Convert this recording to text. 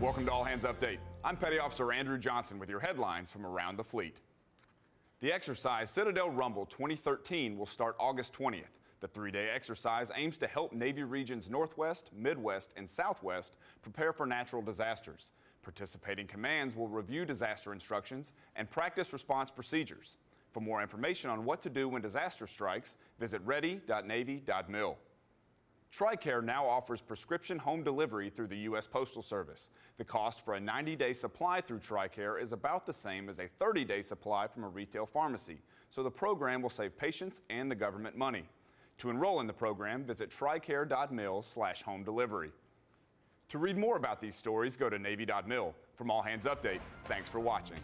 Welcome to All Hands Update. I'm Petty Officer Andrew Johnson with your headlines from around the fleet. The exercise Citadel Rumble 2013 will start August 20th. The three-day exercise aims to help Navy regions Northwest, Midwest, and Southwest prepare for natural disasters. Participating commands will review disaster instructions and practice response procedures. For more information on what to do when disaster strikes, visit ready.navy.mil. TRICARE now offers prescription home delivery through the U.S. Postal Service. The cost for a 90-day supply through TRICARE is about the same as a 30-day supply from a retail pharmacy, so the program will save patients and the government money. To enroll in the program, visit tricare.mil slash home delivery. To read more about these stories, go to Navy.mil. From All Hands Update, thanks for watching.